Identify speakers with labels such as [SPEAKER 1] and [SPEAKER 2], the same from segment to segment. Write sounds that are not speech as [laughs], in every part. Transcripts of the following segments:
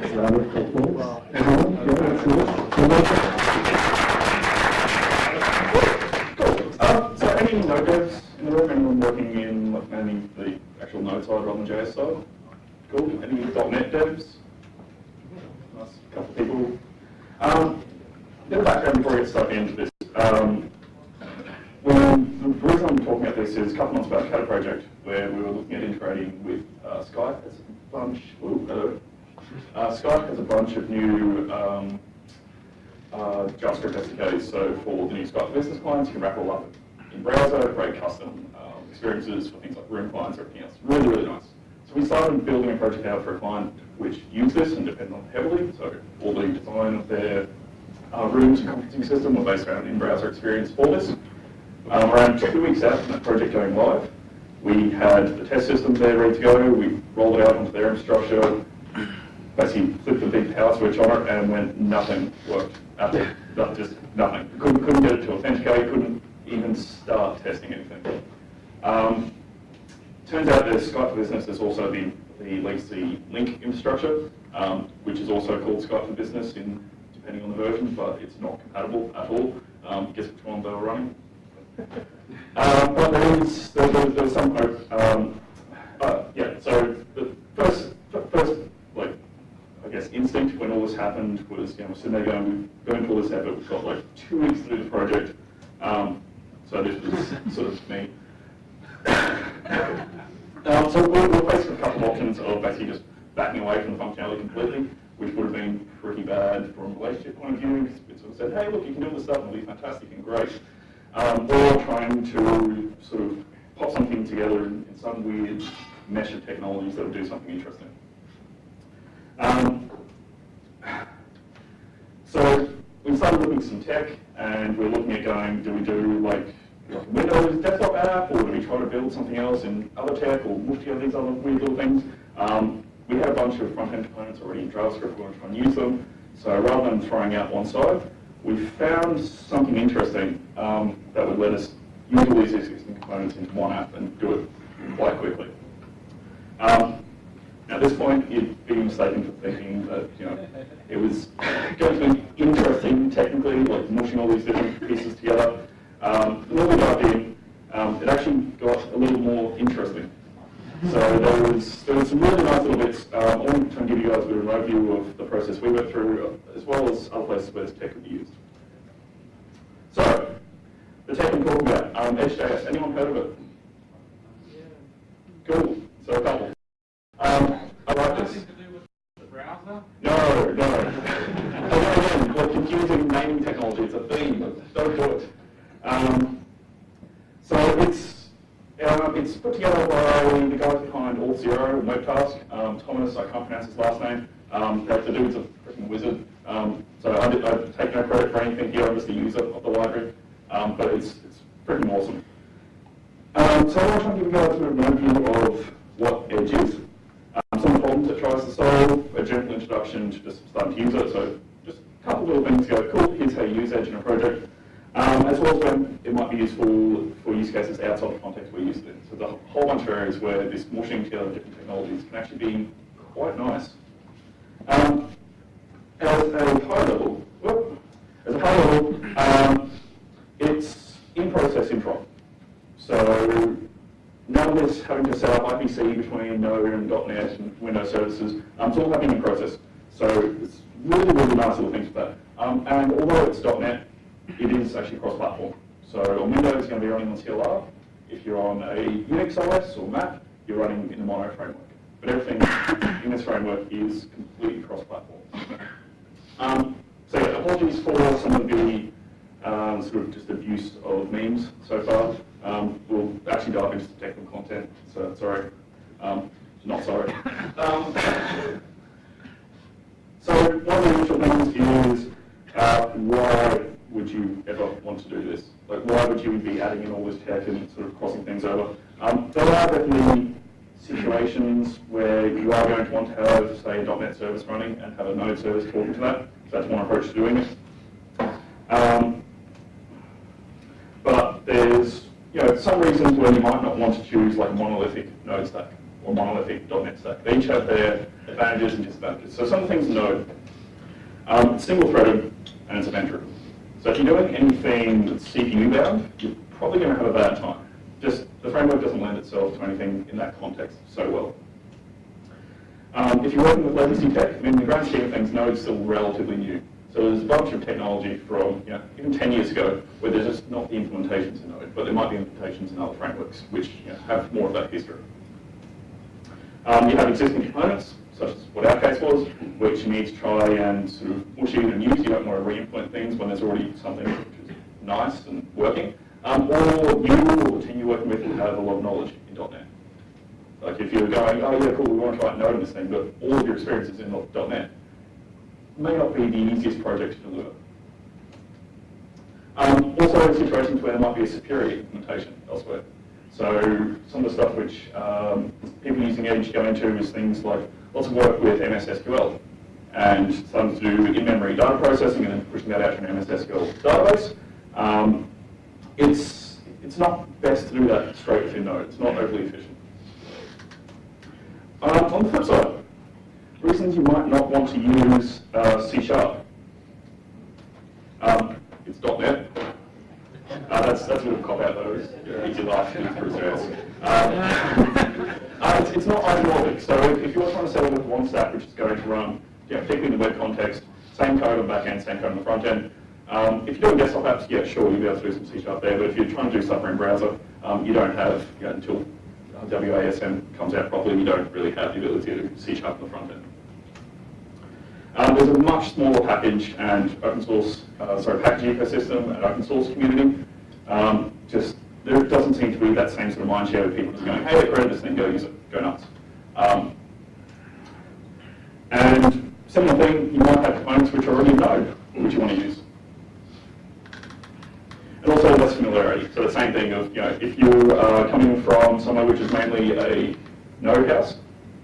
[SPEAKER 1] Round of applause. Everyone, yeah, that's yours. You're welcome.
[SPEAKER 2] Cool. Um, so any node devs in the room? Anyone working in like mainly the actual node side rather than JS side? Cool. Any .NET devs? Nice couple of people. Um, a bit of background before we get stuck into this. Um, when, the reason I'm talking about this is a couple months back, I had a project where we were looking at integrating with uh, Skype as a bunch. Ooh, hello. Uh, Skype has a bunch of new um, uh, JavaScript SDKs. So for the new Skype business clients, you can wrap all up in browser, create custom um, experiences for things like room clients or everything else. Really, really nice. So we started building a project out for a client which used this and depended on it heavily. So all the design of their uh, rooms and conferencing system were based around in-browser experience for this. Um, around two weeks out from that project going live, we had the test system there ready to go. We rolled it out onto their infrastructure, basically flipped the big power switch on it, and went nothing worked. Nothing, not just nothing. Couldn't, couldn't get it to authenticate. Couldn't even start testing anything. Um, turns out that Skype for Business is also the, the legacy Lync infrastructure, um, which is also called Skype for Business in depending on the version, but it's not compatible at all. Um, guess which one they were running? um, [laughs] but there is there, there, there's some hope. Um, uh, yeah. So the first like I guess instinct when all this happened was you know sitting there going to all this effort. We've got like two weeks to do the project. Um, so this was [laughs] sort of me. um, so we're, we're faced with a couple of options of basically just backing away from the functionality completely, which would have been pretty bad from a relationship point of view. Because it sort of said, hey, look, you can do this stuff and it'll be fantastic and great um, or trying to sort of pop something together in, in, some weird mesh of technologies that will do something interesting. Um, so we started looking at some tech, and we're looking at going, do we do like, Windows desktop app, or do we try to build something else in other tech, or mush together these other weird little things? Um, we had a bunch of front-end components already in JavaScript, we want to try and use them. So rather than throwing out one side, we found something interesting um, that would let us use all these existing components into one app and do it quite quickly. Um, at this point, you'd be mistaken for thinking that you know it was going to be interesting technically, like mushing all these different pieces together. Um, more we got in, um, it actually got a little more interesting. So there was there was some really nice little bits. Um, I want to give you guys a bit of an overview of the process we went through, as well as other places where this tech could be used. So, the tech I'm talking about, um, Edge.js. Anyone heard of it? Yeah. Cool. So a couple. Put together by the guys behind Auth0 and Webtask. Um, Thomas, I can't pronounce his last name. Um, the, dude's a freaking wizard. Um, so I, did, I take no credit for anything here. I'm just the user of the library. Um, but it's, it's freaking awesome. Um, so I want to give you guys a an overview of what Edge is, um, some problems it tries to solve, a gentle introduction to just starting to use it. So just a couple little things go, cool, here's how you use Edge in a project. Um, as well as when it might be useful for use cases outside the context we're used in. So there's a whole bunch of areas where this mushing together different technologies can actually be quite nice. Um, as a high level, whoop, as a high level, um, it's in process intro. So none of this having to set up IPC between Node and .NET and Windows services. Um, it's all happening in process. So it's really, really nice little things for that. Um, and although it's .NET, it is actually cross-platform. So on Windows, it's going to be running on CLR. If you're on a Unix OS or Mac, you're running in the Mono framework. But everything [coughs] in this framework is completely cross-platform. Um, so yeah, apologies for some of the um, sort of just abuse of memes so far. Um, we'll actually dive into the technical content, so sorry. Um, not sorry. Um, [laughs] so one of the initial things is uh, why would you ever want to do this? Like, why would you be adding in all this tech and sort of crossing things over? Um, there are definitely situations where you are going to want to have, say, a .NET service running and have a Node service talking to that. That's one approach to doing it. Um, but there's you know, some reasons where you might not want to choose like monolithic node stack. or monolithic .NET stack. They each have their advantages and disadvantages. So some things Node. Um, single-threaded and it's event-driven. So if you're doing anything that's CPU bound, you're probably going to have a bad time. Just the framework doesn't lend itself to anything in that context so well. Um, if you're working with legacy tech, I mean, in the grand scheme of things, Node's still relatively new. So there's a bunch of technology from, you know, even 10 years ago, where there's just not the implementations in Node, but there might be implementations in other frameworks, which you know, have more of that history. Um, you have existing components, such as what our case was, which you need to try and sort of push in and use. You don't want to re-implement things when there's already something which is nice and working. Um, or you or the team you're working with will have a lot of knowledge in .NET. Like if you're going, oh yeah, cool, we want to try Node in this thing, but all of your experience is in .NET, may not be the easiest project to deliver. Um, also, situations where there might be a superior implementation elsewhere. So some of the stuff which um, people using Edge go into is things like lots of work with MS SQL and some to do in-memory data processing and then pushing that out to an MS SQL database. Um, it's, it's not best to do that straight within Node. It's not overly efficient. Uh, on the flip side, reasons you might not want to use uh, C Sharp. Um, it's .NET. Uh, that's, that's a bit of a cop-out though, it's serious. Um, [laughs] uh, it's, it's not isomorphic, so if, if you're trying to set up with one stack which is going to run, know, particularly in the web context, same code on the back end, same code on the front end, um, if you're doing desktop apps, yeah, sure, you'll be able to do some C Sharp there, but if you're trying to do stuff in browser, um, you don't have, until WASM comes out properly, you don't really have the ability to C Sharp on the front end. Um, there's a much smaller package and open source, uh, sorry, package ecosystem and open source community. Um, just there doesn't seem to be that same sort of mind share of people just going, hey, created this thing, go use it, go nuts. Um, and similar thing, you might have components which are already Node, which you want to use. And also less familiarity. So the same thing of, you know, if you are coming from somewhere which is mainly a Node house,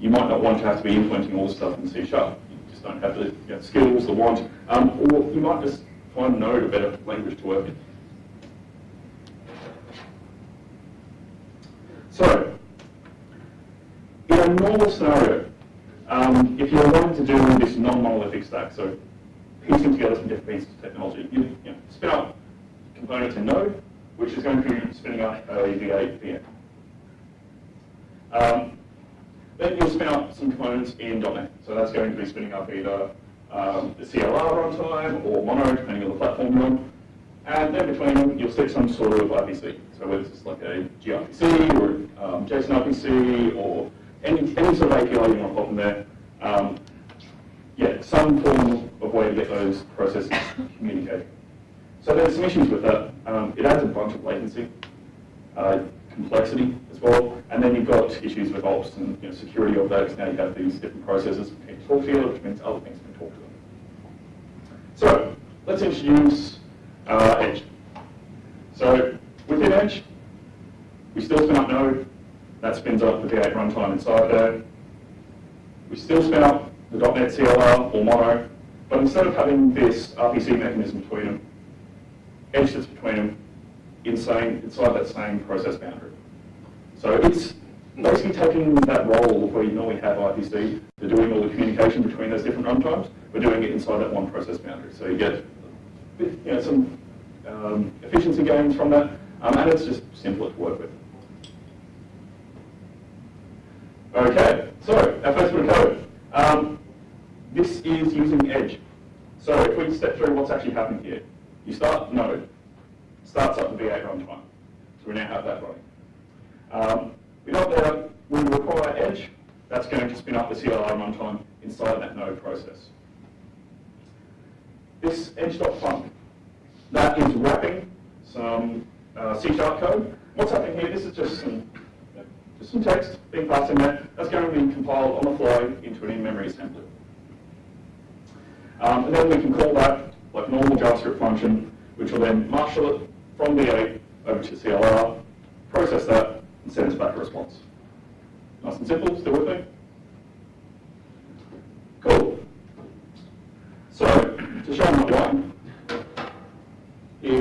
[SPEAKER 2] you might not want to have to be implementing all this stuff in C Sharp You just don't have the you know, skills, the want, um, or you might just find Node a better language to work in. So, in a normal scenario, um, if you're wanting to do this non-monolithic stack, so piecing together some different pieces of technology, you, you know, spin up components in Node, which is going to be spinning up a V8 VM. Um, then you'll spin up some components in .NET. So that's going to be spinning up either um, the CLR runtime or Mono, depending on the platform you're on. And then between them, you'll stick some sort of RPC. So whether it's like a gRPC or um, JSON RPC or any, any sort of API you want to pop there. Um, yeah, some form of way to get those processes communicating. So there's some issues with that. Um, it adds a bunch of latency. Uh, complexity as well. And then you've got issues with ops and you know, security of that, because now you have these different processes that can talk to you, which means other things can talk to them. So let's introduce uh, Edge. So within Edge, we still spin up Node. That spins up the V8 runtime inside there. We still spin up the .NET CLR or Mono, but instead of having this RPC mechanism between them, Edge sits between them inside, inside that same process boundary. So it's basically taking that role where you normally have IPC, they're doing all the communication between those different runtimes, we're doing it inside that one process boundary. So you get you know, some um, efficiency gains from that, um, and it's just simpler to work with. Okay, so our first bit of code. Um, this is using Edge. So if we step through what's actually happening here, you start Node, starts up the V8 runtime. So we now have that running. Um, we know that we require Edge, that's going to spin up the CLR runtime inside that node process. This edge.func, that is wrapping some uh, C-sharp code. What's happening here, this is just some, just some text being passed in there. That's going to be compiled on the fly into an in-memory assembly. Um, and then we can call that like normal JavaScript function, which will then marshal it from V8 over to CLR, process that, and send us back a response. Nice and simple, still with me? Cool. So, to show my one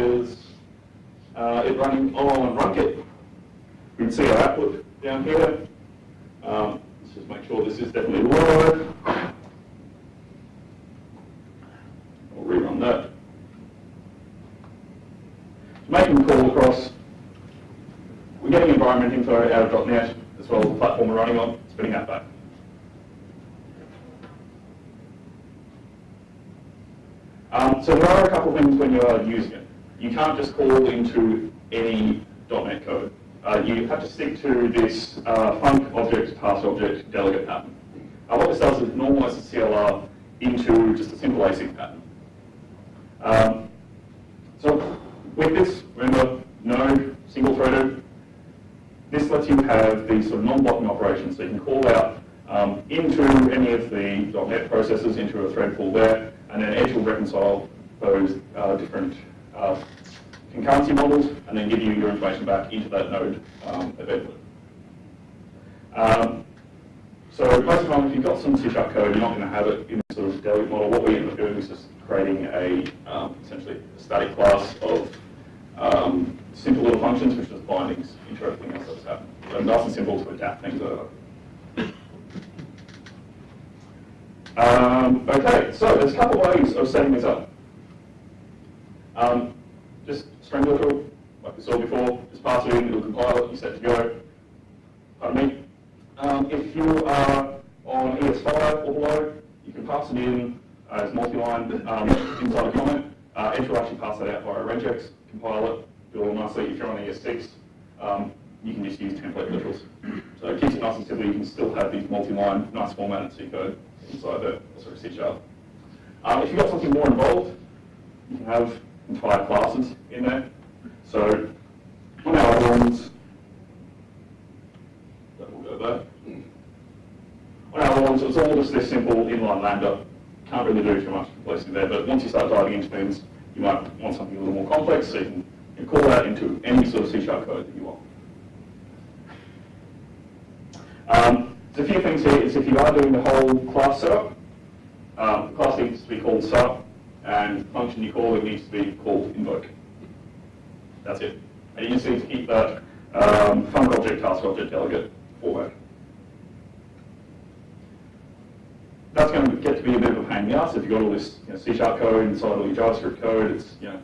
[SPEAKER 2] is uh, it running on Runkit. You can see our output down here. Um, let's just make sure this is definitely a word. I'll rerun that. Making the call across, we're getting environment info out of .NET as well as the platform we're running on, spinning that back. Um, so there are a couple of things when you are using it. You can't just call into any .NET code. Uh, you have to stick to this uh, func object, pass object, delegate pattern. Uh, what this does is normalize the CLR into just a simple async pattern. Um, so with this, remember, no single-threaded. This lets you have these sort of non-blocking operations, so you can call out um, into any of the .NET processes into a thread pool there, and then Edge will reconcile those uh, different uh, concurrency models, and then give you your information back into that node um, eventually. Um, so most of the time, if you've got some C sharp code, you're not going to have it in this sort of delegate model. What we end up doing is just creating a um, essentially a static class of um, simple little functions, which is bindings into everything else that's happening. So nice and simple to adapt things over. Um, okay, so there's a couple ways of setting this up. Um, just string literal, like we saw before, just pass it in, it'll compile it, you set to go. Pardon me. Um, if you are on ES5 or below, you can pass it in as multi-line um, inside a comment. Uh, Edge will actually pass that out via regex, compile it, do it all nicely. If you're on ES6, um, you can just use template literals. So it keeps it nice and simple. You can still have these multi-line, nice formatted C code inside the sort of C sharp. Um, if you've got something more involved, you can have entire classes in there. So on our ones, that will go there. On our ones, it's all just this simple inline lambda. Can't really do too much complexity there, but once you start diving into things, you might want something a little more complex, so you can you can call that into any sort of C sharp code that you want. Um, there's a few things here, is if you are doing the whole class setup, um, the class needs to be called sub, and function you call it needs to be called invoke. That's it. And you just need to keep that um, object, task object, delegate format. That's going to get to be a bit of a pain in the ass if you've got all this you know, C-sharp code inside all your JavaScript code. It's you know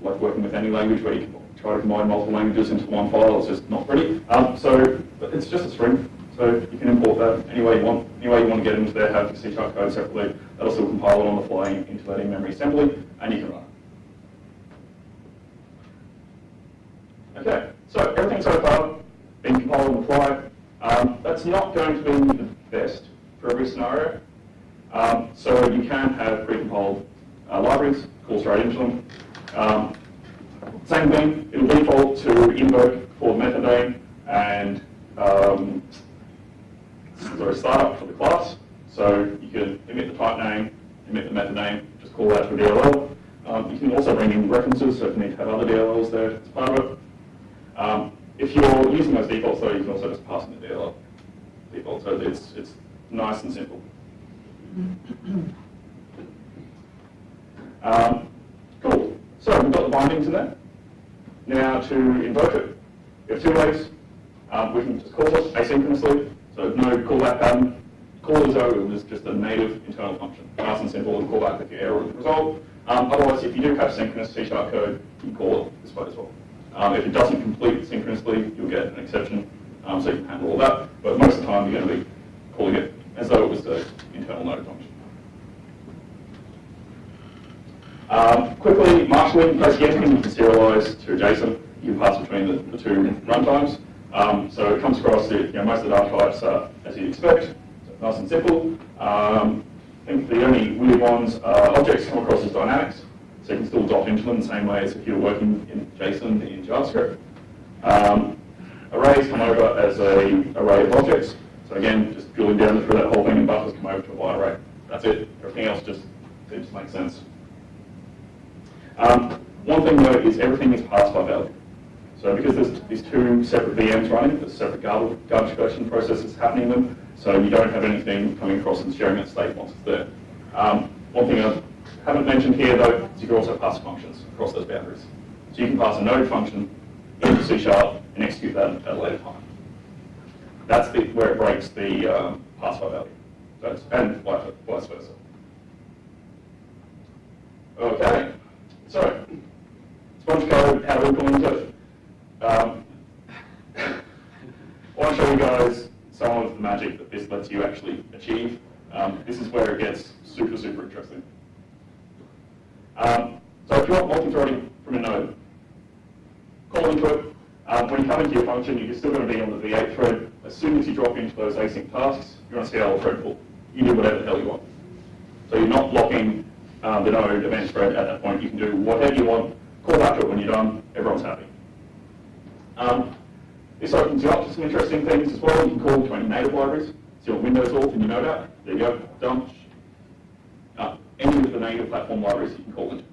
[SPEAKER 2] like working with any language where you can try to combine multiple languages into one file. It's just not pretty. Um, so it's just a string. So you can import that any way you want. Any way you want to get into there, have the C-sharp code separately. That'll still compile it on the fly into that in-memory assembly, and you can run it. Okay, so everything so far been compiled on the fly. Um, that's not going to be the best for every scenario. Um, so you can have pre-compiled uh, libraries, call straight into them. Um, same thing, it'll default to invoke for method name and um, sorry, startup for the class. So you can emit the type name, emit the method name, just call that to a DLL. Um, you can also bring in references, so if you need to have other DLLs there it's part of it. Um, if you're using those defaults though, you can also just pass in the DLL default. So it's, it's nice and simple. [coughs] Um, cool. So we've got the bindings in there. Now to invoke it, we have two ways. Um, we can just call it asynchronously, so no callback pattern. Call it as though it was just a native internal function. Nice and simple, and call back with your error resolved. Um, otherwise, if you do have synchronous C-sharp code, you call it this way as well. Um, if it doesn't complete synchronously, you'll get an exception, um, so you can handle all that. But most of the time, you're going to be calling it as though it was the internal node function. Um, quickly, marshalling, basically anything you can serialize to JSON, you can pass between the, the two runtimes. Um, so it comes across, the, you know, most of the data types are as you'd expect, nice and simple. Um, I think the only weird ones are objects come across as dynamics, so you can still dot into them the same way as if you're working in JSON in JavaScript. Um, arrays come over as a array of objects, so again, just drilling down through that whole thing and buffers come over to a byte array. That's it. Everything else just seems to make sense. Um, one thing though is everything is passed by value. So because there's these two separate VMs running, there's separate garbage, garbage collection processes happening in them, so you don't have anything coming across and sharing that state once it's there. Um, one thing I haven't mentioned here though is you can also pass functions across those boundaries. So you can pass a node function into C Sharp and execute that at a later time. That's the, where it breaks the, um, pass by value. That's, and vice vice versa. Okay, so sponge code, how do we implement it? Um, I want to show you guys some of the magic that this lets you actually achieve. Um, this is where it gets super, super interesting. Um, so if you want multi-threading from a node, call into it. Um, when you come into your function, you're still going to be on the V8 thread. As soon as you drop into those async tasks, you're on a CLR thread pool. You do whatever the hell you want. So you're not blocking um, the node event thread at that point. You can do whatever you want, call back to it when you're done, everyone's happy. Um, this opens you up to some interesting things as well. You can call to any native libraries. So your Windows alt and your Node app, there you go, done. Uh, any of the native platform libraries you can call into.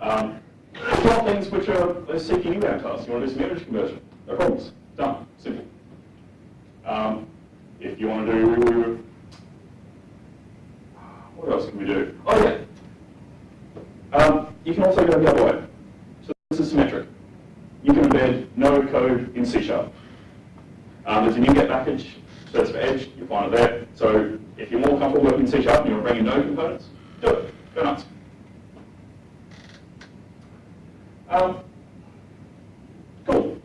[SPEAKER 2] Um, you things which are are seeking inbound tasks, you want to do some image conversion, no problems, done, simple. Um, if you want to do, what else can we do? Oh yeah, um, you can also go the other way. So this is symmetric. You can node code in C Sharp. Um, there's a NuGet package, search for Edge, you'll find it there. So if you're more comfortable working in C Sharp and you want to bring in node components, do it. Go nuts. Um, cool.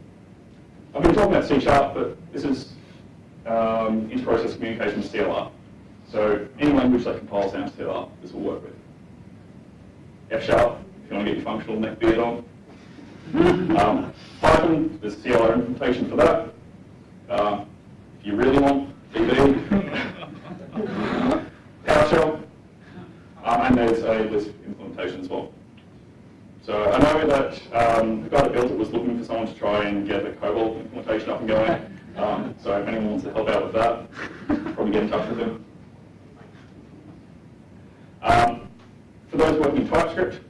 [SPEAKER 2] I've been talking about C Sharp, but this is um, inter-process communication CLR. So any language that compiles down to CLR, this will work with. F Sharp, if you want to get your functional neck beard on. Um, Python, there's CLR implementation for that. Um, if you really want DB, PowerShell, um, and there's a Lisp implementation as well. So I know that um, the guy that built it was looking for someone to try and get the COBOL implementation up and going. Um, so if anyone wants to help out with that, probably get in touch with him. Um, for those working in TypeScript,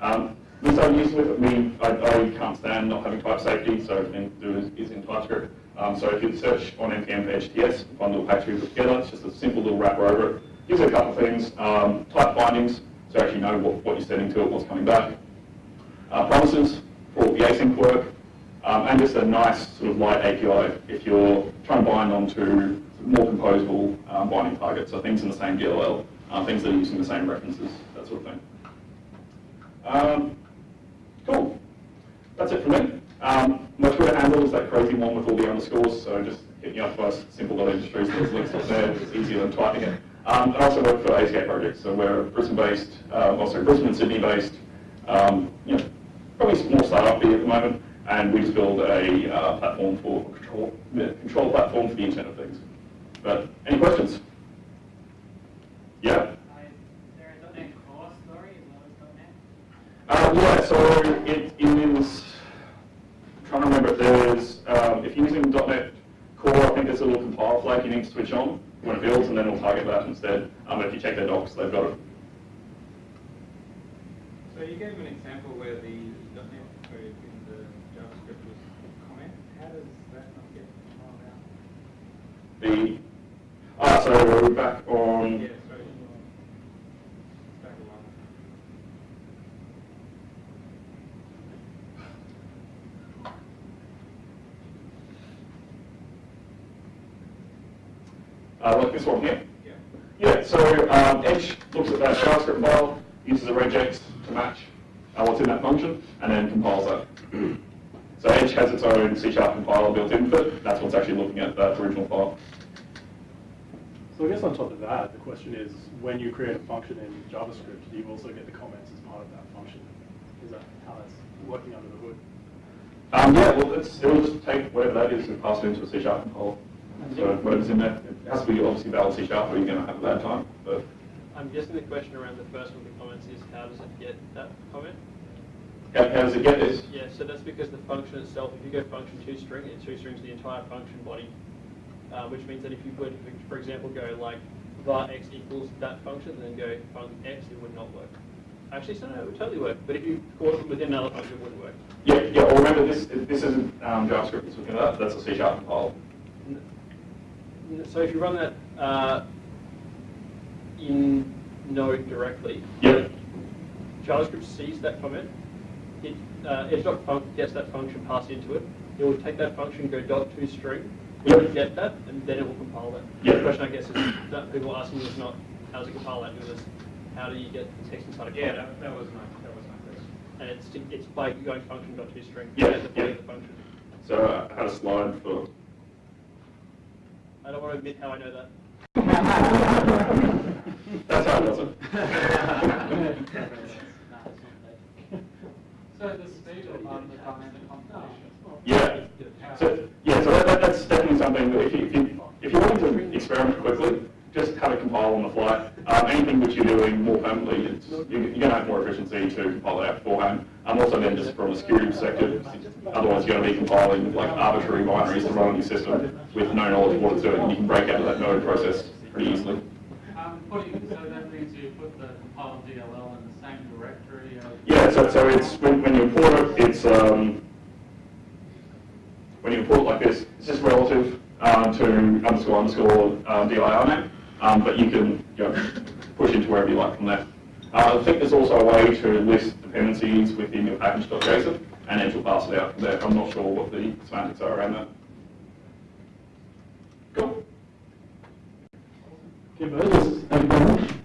[SPEAKER 2] um, this I'm used with. I mean, I, I can't stand not having type safety, so everything to do is, is in TypeScript. Um, so if you search on npm for HTS, find a little package we put together. It's just a simple little wrapper over it. Gives you a couple of things. Um, type bindings, so actually know what, what you're setting to it, what's coming back. Promises for the async work, um, and just a nice sort of light API if you're trying to bind onto more composable um, binding targets, so things in the same DLL, uh, things that are using the same references, that sort of thing. Um, cool. That's it from me. Um, my Twitter handle is that crazy one with all the underscores, so just hit me up by simple.industries, there's links up there, it's easier than typing it. Um, I also work for ACA projects, so we're Brisbane-based, uh, also Brisbane and Sydney-based, um, you know, probably more startup at the moment, and we just build a uh, platform for control, control platform for the Internet of Things. But any questions? Yeah.
[SPEAKER 3] Is there .NET Core story as .NET?
[SPEAKER 2] Uh, yeah, so it is, I'm trying to remember, there's, um, if you're using .NET Core, I think there's a little compile flag you need to switch on when it builds, and then it'll target that instead. Um, if you check their docs, they've got it.
[SPEAKER 4] So you gave an example where the .NET code in the JavaScript was comment. How does that not get compiled out?
[SPEAKER 2] The, ah, so we're back on,
[SPEAKER 4] Yeah, sorry. Back a
[SPEAKER 2] uh, like this one here.
[SPEAKER 4] Yeah.
[SPEAKER 2] Yeah, so um, Edge looks at that JavaScript file, uses a regex to match uh, what's in that function, and then compiles that. [clears throat] So Edge has its own C sharp compiler built into it. That's what's actually looking at that original file.
[SPEAKER 1] So I guess on top of that, the question is, when you create a function in JavaScript, do you also get the comments as part of that function? Is that how that's working under the hood?
[SPEAKER 2] Um, yeah, well, it's, it'll just take whatever that is and pass it into a C sharp compiler. So whatever's in there, it has to be obviously valid C sharp or you're going to have a bad time. But
[SPEAKER 5] I'm guessing the question around the first one of the comments is how does it get that comment?
[SPEAKER 2] How, does it get this?
[SPEAKER 5] Yeah, so that's because the function itself, if you go function two string, it two strings the entire function body, uh, which means that if you would, for example, go like var x equals that function, then go func x, it would not work. Actually, so no, it would totally work, but if you call it within another function, it wouldn't work.
[SPEAKER 2] Yeah, yeah. Well, remember this. This isn't um, JavaScript. It's looking at that. That's a C sharp compiler.
[SPEAKER 5] N- So if you run that uh, in Node directly,
[SPEAKER 2] Yep.
[SPEAKER 5] JavaScript sees that comment, it, uh, edge.func gets that function passed into it, it will take that function, go dot to string, we
[SPEAKER 2] Yep.
[SPEAKER 5] can get that, and then it will compile that.
[SPEAKER 2] Yep.
[SPEAKER 5] The question, I guess, is that people are asking is not, how does it compile that, it was, how do you get the text inside a
[SPEAKER 4] Yeah, that, that was my, that was my question.
[SPEAKER 5] And it's, it's by going function dot toString.
[SPEAKER 2] Yeah,
[SPEAKER 5] at the body
[SPEAKER 2] yeah.
[SPEAKER 5] of the function.
[SPEAKER 2] So uh, I had a slide for,
[SPEAKER 5] I don't want to admit how I know that. [laughs]
[SPEAKER 2] that's how it does it. [laughs] Yeah. So, yeah, so that, that- that's definitely something that if you, if you, if you want to experiment quickly, just have it compile on the fly. Um, anything which you're doing more permanently, it's, you- you're gonna have more efficiency to compile it out beforehand. Um, also then just from a security perspective, otherwise you're gonna be compiling like arbitrary binaries to run on your system with no knowledge of what it's doing, and you can break out of that node process pretty easily.
[SPEAKER 3] So that means you put the compiled in the same directory.
[SPEAKER 2] Yeah, so, so it's, when, when you import it, it's, um, when you import it like this, it's just relative, um, to underscore underscore, um, DIR name, um, but you can, you know, push into wherever you like from there. Uh, I think there's also a way to list dependencies within your package.json, and then to pass it out from there. I'm not sure what the semantics are around that. Cool.
[SPEAKER 1] Okay, Moses, thank you very much.